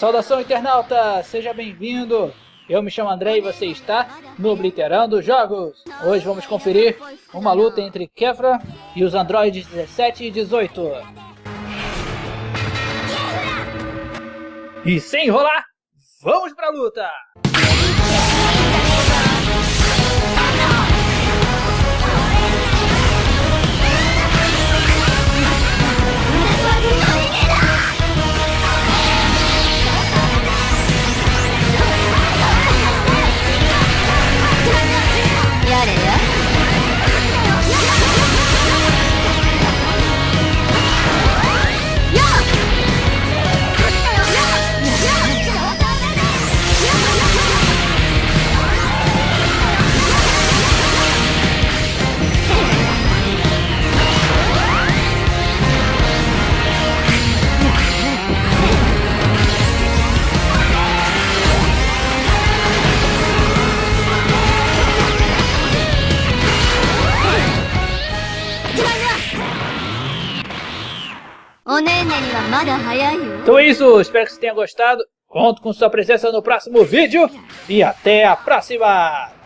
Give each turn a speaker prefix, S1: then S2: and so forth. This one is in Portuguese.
S1: Saudação internauta, seja bem-vindo! Eu me chamo André e você está no Obliterando Jogos. Hoje vamos conferir uma luta entre Kefra e os androides 17 e 18. E sem enrolar, vamos pra luta! Então é isso, espero que você tenha gostado. Conto com sua presença no próximo vídeo e até a próxima!